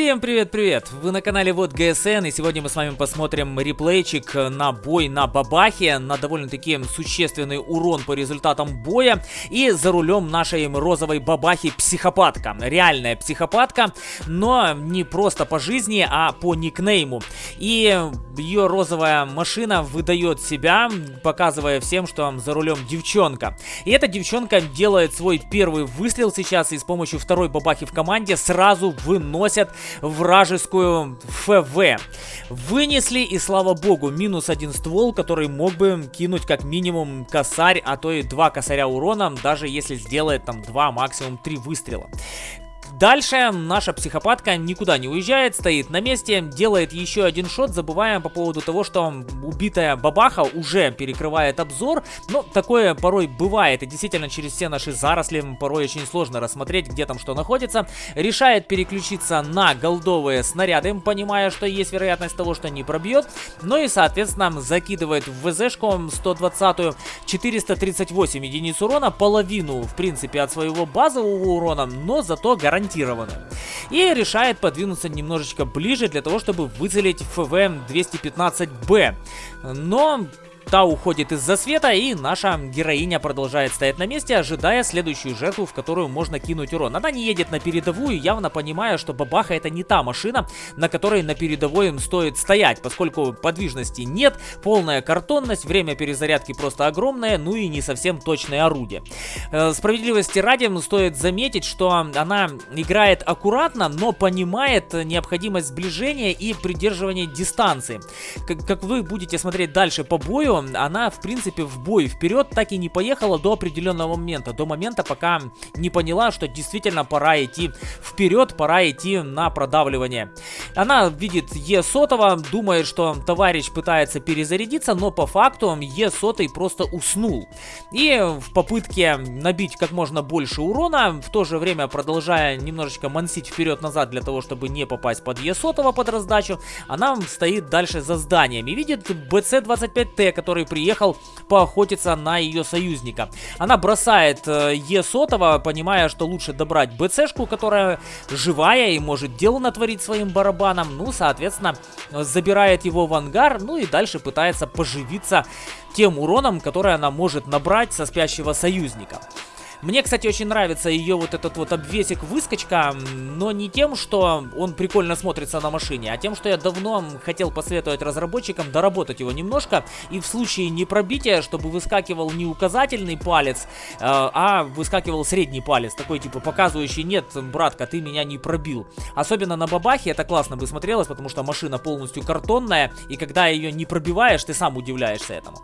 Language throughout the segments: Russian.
Всем привет-привет! Вы на канале Вот ГСН, и сегодня мы с вами посмотрим реплейчик на бой на Бабахе, на довольно-таки существенный урон по результатам боя, и за рулем нашей розовой Бабахи психопатка. Реальная психопатка, но не просто по жизни, а по никнейму. И ее розовая машина выдает себя, показывая всем, что за рулем девчонка. И эта девчонка делает свой первый выстрел сейчас, и с помощью второй Бабахи в команде сразу выносят вражескую ФВ. Вынесли и слава богу, минус один ствол, который мог бы кинуть как минимум косарь, а то и два косаря урона, даже если сделает там два, максимум три выстрела. Дальше наша психопатка никуда не уезжает, стоит на месте, делает еще один шот, забывая по поводу того, что убитая бабаха уже перекрывает обзор. Но такое порой бывает, и действительно через все наши заросли порой очень сложно рассмотреть, где там что находится. Решает переключиться на голдовые снаряды, понимая, что есть вероятность того, что не пробьет. Ну и, соответственно, закидывает в ВЗшку 120 438 единиц урона, половину, в принципе, от своего базового урона, но зато гарантированно гарантированно. И решает подвинуться немножечко ближе для того, чтобы выцелить ФВ-215Б. Но Та уходит из засвета, и наша героиня продолжает стоять на месте, ожидая следующую жертву, в которую можно кинуть урон. Она не едет на передовую, явно понимая, что Бабаха это не та машина, на которой на передовой им стоит стоять, поскольку подвижности нет, полная картонность, время перезарядки просто огромное, ну и не совсем точное орудие. Э, справедливости ради стоит заметить, что она играет аккуратно, но понимает необходимость сближения и придерживания дистанции. Как, как вы будете смотреть дальше по бою, она, в принципе, в бой вперед так и не поехала до определенного момента. До момента, пока не поняла, что действительно пора идти вперед, пора идти на продавливание. Она видит Е сотого, думает, что товарищ пытается перезарядиться, но по факту Е сотый просто уснул. И в попытке набить как можно больше урона, в то же время продолжая немножечко мансить вперед-назад для того, чтобы не попасть под Е сотого под раздачу, она стоит дальше за зданием и видит БЦ-25Т, который приехал поохотиться на ее союзника. Она бросает э, Е сотого, понимая, что лучше добрать БЦшку, которая живая и может дело натворить своим барабаном. Ну, соответственно, забирает его в ангар, ну и дальше пытается поживиться тем уроном, который она может набрать со спящего союзника. Мне, кстати, очень нравится ее вот этот вот обвесик-выскочка, но не тем, что он прикольно смотрится на машине, а тем, что я давно хотел посоветовать разработчикам доработать его немножко, и в случае непробития, чтобы выскакивал не указательный палец, э, а выскакивал средний палец, такой типа показывающий, нет, братка, ты меня не пробил. Особенно на бабахе это классно бы смотрелось, потому что машина полностью картонная, и когда ее не пробиваешь, ты сам удивляешься этому.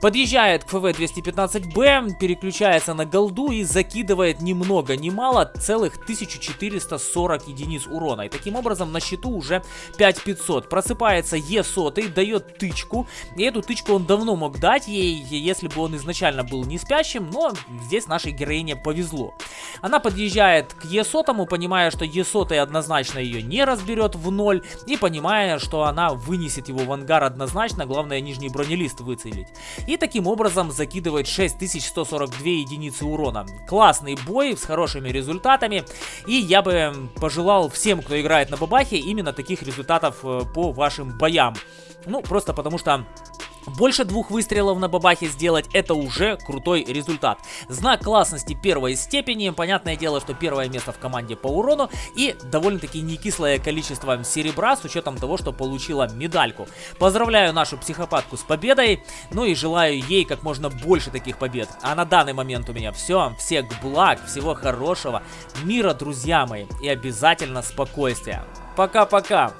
Подъезжает к ФВ-215Б, переключается на голду и закидывает ни много ни мало целых 1440 единиц урона. И таким образом на счету уже 5500. Просыпается Е100, дает тычку. И эту тычку он давно мог дать ей, если бы он изначально был не спящим, но здесь нашей героине повезло. Она подъезжает к Е100, понимая, что Е100 однозначно ее не разберет в ноль, и понимая, что она вынесет его в ангар однозначно, главное нижний бронелист выцелить. И таким образом закидывает 6142 единицы урона. Классный бой с хорошими результатами. И я бы пожелал всем, кто играет на бабахе, именно таких результатов э, по вашим боям. Ну, просто потому что больше двух выстрелов на бабахе сделать это уже крутой результат. Знак классности первой степени. Понятное дело, что первое место в команде по урону и довольно-таки не кислое количество серебра с учетом того, что получила медальку. Поздравляю нашу психопатку с победой. Ну и желаю ей как можно больше таких побед. А на данный момент у меня все. Всех благ, всего хорошего, мира, друзья мои. И обязательно спокойствия. Пока-пока.